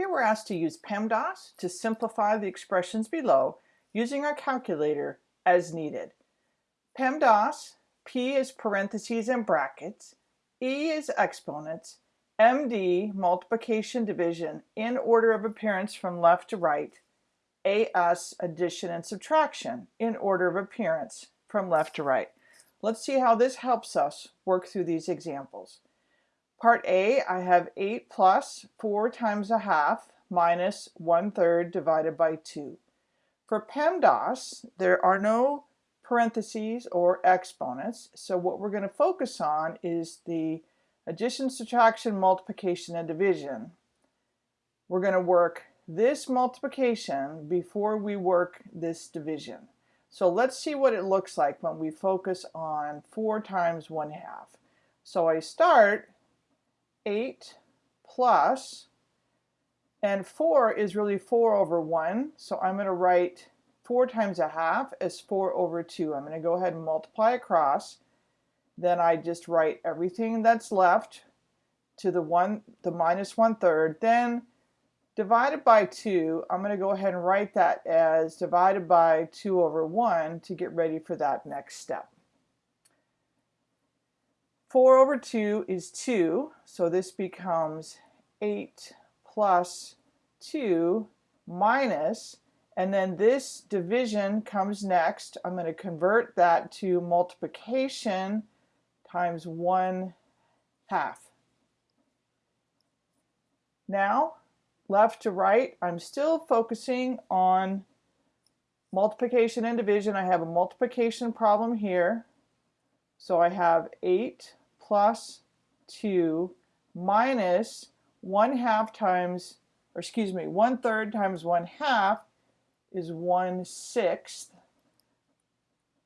Here we're asked to use PEMDAS to simplify the expressions below using our calculator as needed. PEMDAS, P is parentheses and brackets, E is exponents, MD, multiplication division in order of appearance from left to right, AS, addition and subtraction in order of appearance from left to right. Let's see how this helps us work through these examples. Part A, I have 8 plus 4 times a half minus 1 third divided by 2. For PEMDAS, there are no parentheses or exponents, so what we're going to focus on is the addition, subtraction, multiplication, and division. We're going to work this multiplication before we work this division. So let's see what it looks like when we focus on 4 times 1 half. So I start 8 plus, and 4 is really 4 over 1, so I'm going to write 4 times a half as 4 over 2. I'm going to go ahead and multiply across. Then I just write everything that's left to the one, the minus one third. Then divided by 2, I'm going to go ahead and write that as divided by 2 over 1 to get ready for that next step. 4 over 2 is 2, so this becomes 8 plus 2 minus, and then this division comes next. I'm going to convert that to multiplication times 1 half. Now, left to right, I'm still focusing on multiplication and division. I have a multiplication problem here. So I have 8 plus 2 minus 1 half times, or excuse me, 1 third times 1 half is 1 sixth.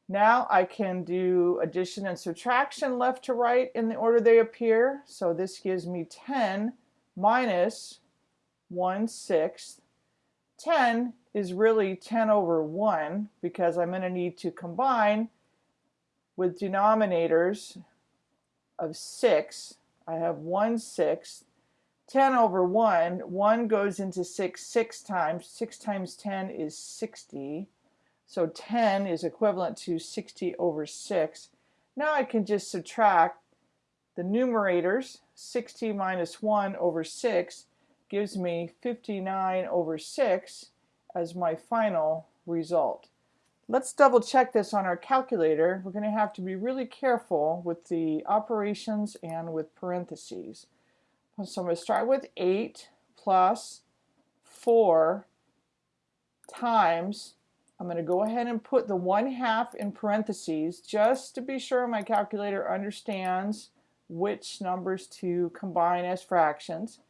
Now I can do addition and subtraction left to right in the order they appear. So this gives me 10 minus 1 sixth. 10 is really 10 over 1 because I'm going to need to combine with denominators of 6, I have 1 sixth. 10 over 1, 1 goes into 6 6 times. 6 times 10 is 60. So 10 is equivalent to 60 over 6. Now I can just subtract the numerators. 60 minus 1 over 6 gives me 59 over 6 as my final result. Let's double check this on our calculator. We're going to have to be really careful with the operations and with parentheses. So I'm going to start with 8 plus 4 times, I'm going to go ahead and put the 1 half in parentheses just to be sure my calculator understands which numbers to combine as fractions,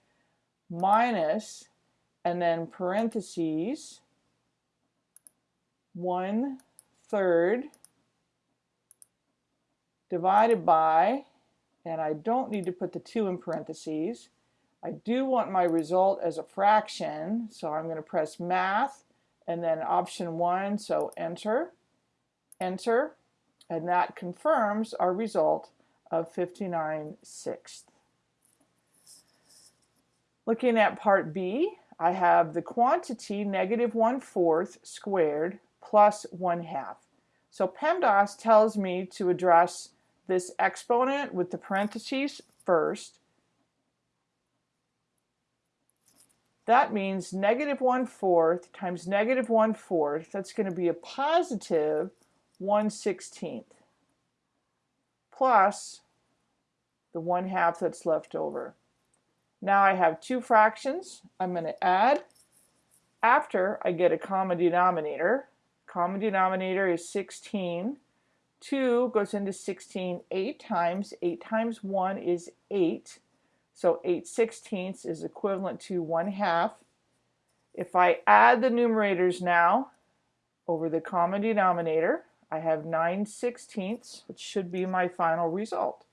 minus, and then parentheses, one third divided by, and I don't need to put the 2 in parentheses. I do want my result as a fraction, so I'm going to press math and then option 1, so enter, enter, and that confirms our result of 59 sixths. Looking at part B, I have the quantity negative 1 fourth squared plus 1 half. So PEMDAS tells me to address this exponent with the parentheses first. That means negative 1 fourth times negative 1 fourth, that's going to be a positive 1 16th plus the 1 half that's left over. Now I have two fractions. I'm going to add after I get a common denominator. Common denominator is 16. 2 goes into 16 8 times. 8 times 1 is 8. So 8 sixteenths is equivalent to 1 half. If I add the numerators now over the common denominator, I have 9 sixteenths, which should be my final result.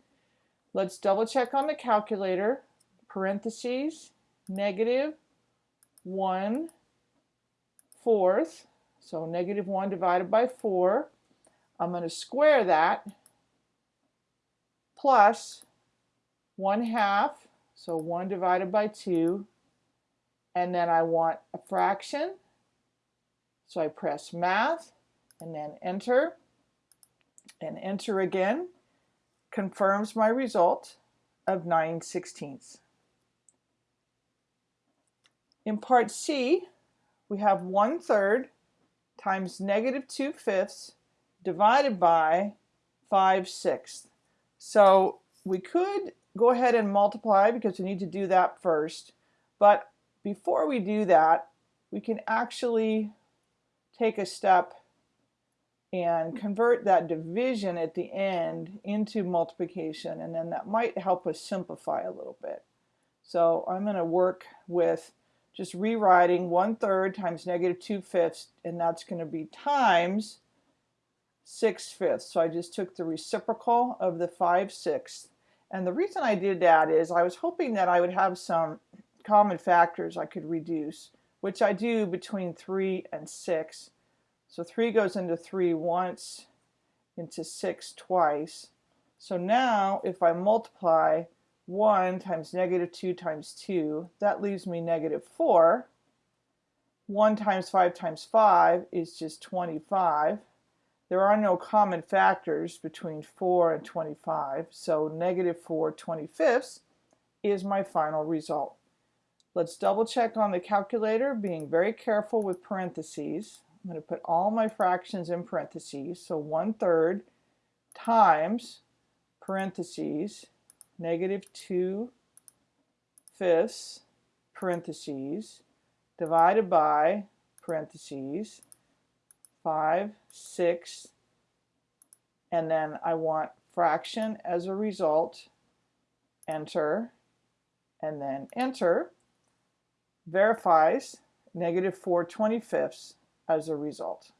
Let's double check on the calculator. Parentheses, negative 1 fourth so negative 1 divided by 4. I'm going to square that plus 1 half, so 1 divided by 2, and then I want a fraction. So I press math and then enter and enter again confirms my result of 9 sixteenths. In part C, we have 1 third times negative 2 fifths divided by 5 sixths. So we could go ahead and multiply because we need to do that first. But before we do that, we can actually take a step and convert that division at the end into multiplication and then that might help us simplify a little bit. So I'm going to work with just rewriting 1 third times negative 2 fifths and that's going to be times 6 fifths. So I just took the reciprocal of the 5 sixths and the reason I did that is I was hoping that I would have some common factors I could reduce which I do between 3 and 6 so 3 goes into 3 once, into 6 twice. So now if I multiply 1 times negative 2 times 2, that leaves me negative 4. 1 times 5 times 5 is just 25. There are no common factors between 4 and 25, so negative 4 25ths is my final result. Let's double check on the calculator, being very careful with parentheses. I'm going to put all my fractions in parentheses. So 1 third times parentheses negative 2 fifths parentheses divided by parentheses 5 6 and then I want fraction as a result enter and then enter verifies negative 4 25ths as a result.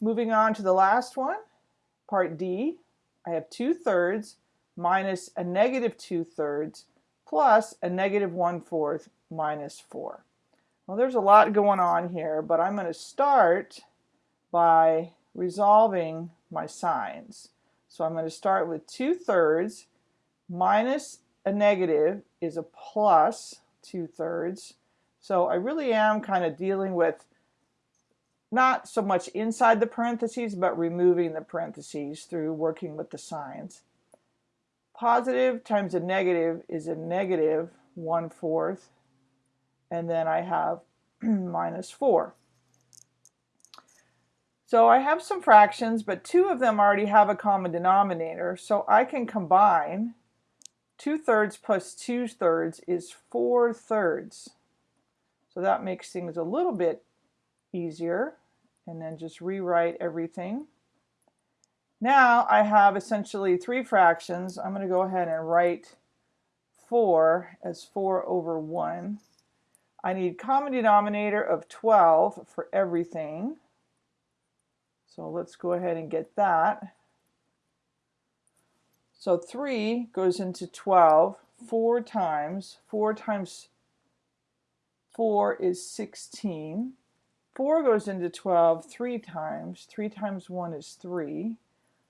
Moving on to the last one, part D, I have 2 thirds minus a negative 2 thirds plus a negative 1 fourth minus 4. Well, there's a lot going on here, but I'm going to start by resolving my signs. So I'm going to start with 2 thirds minus a negative is a plus 2 thirds so I really am kind of dealing with not so much inside the parentheses, but removing the parentheses through working with the signs. Positive times a negative is a negative 1 fourth, and then I have minus 4. So I have some fractions, but two of them already have a common denominator, so I can combine 2 thirds plus 2 thirds is 4 thirds. So that makes things a little bit easier. And then just rewrite everything. Now I have essentially three fractions. I'm going to go ahead and write 4 as 4 over 1. I need common denominator of 12 for everything. So let's go ahead and get that. So 3 goes into 12 four times. 4 times 4 is 16. 4 goes into 12 three times. 3 times 1 is 3.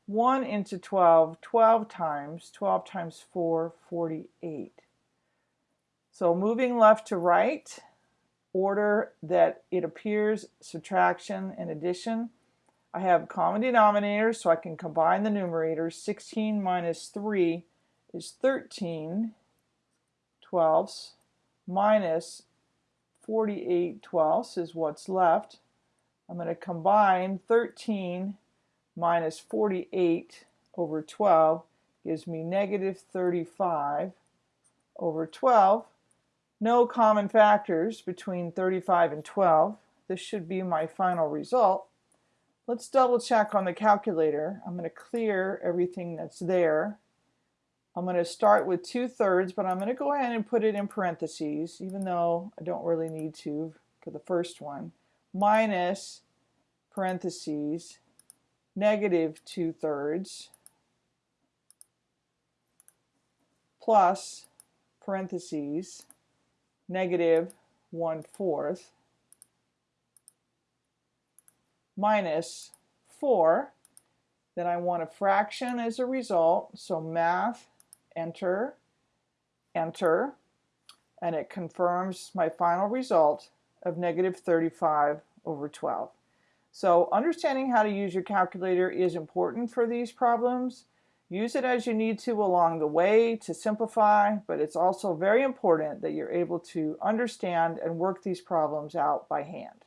1 into 12 12 times. 12 times 4, 48. So moving left to right, order that it appears, subtraction and addition. I have common denominators, so I can combine the numerators. 16 minus 3 is 13 twelfths minus 48 twelfths is what's left. I'm going to combine 13 minus 48 over 12 gives me negative 35 over 12. No common factors between 35 and 12. This should be my final result. Let's double check on the calculator. I'm going to clear everything that's there. I'm going to start with 2 thirds, but I'm going to go ahead and put it in parentheses, even though I don't really need to for the first one, minus parentheses, negative 2 thirds, plus parentheses, negative 1 fourth, minus 4. Then I want a fraction as a result, so math enter, enter, and it confirms my final result of negative 35 over 12. So understanding how to use your calculator is important for these problems. Use it as you need to along the way to simplify, but it's also very important that you're able to understand and work these problems out by hand.